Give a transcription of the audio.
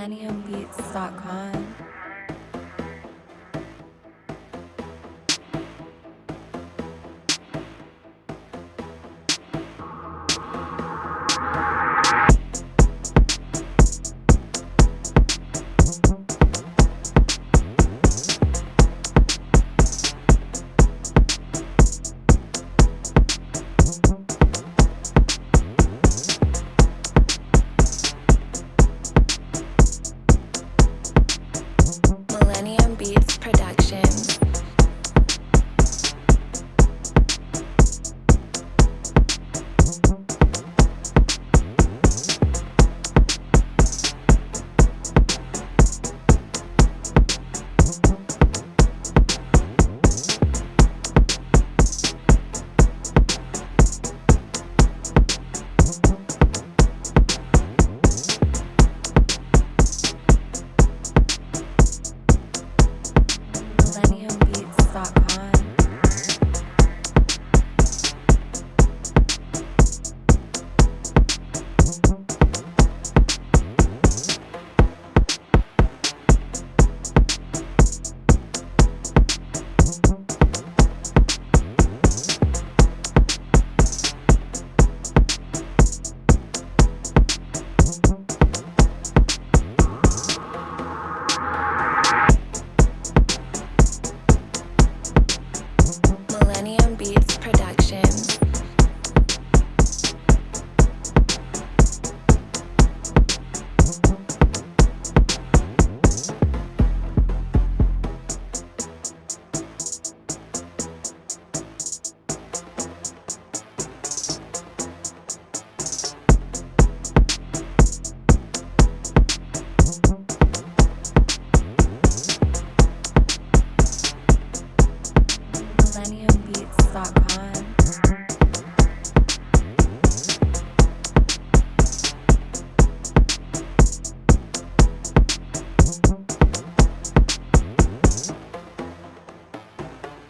millenniumbeats.com. Millennium Beats Productions. Millennium Beats Productions. upon.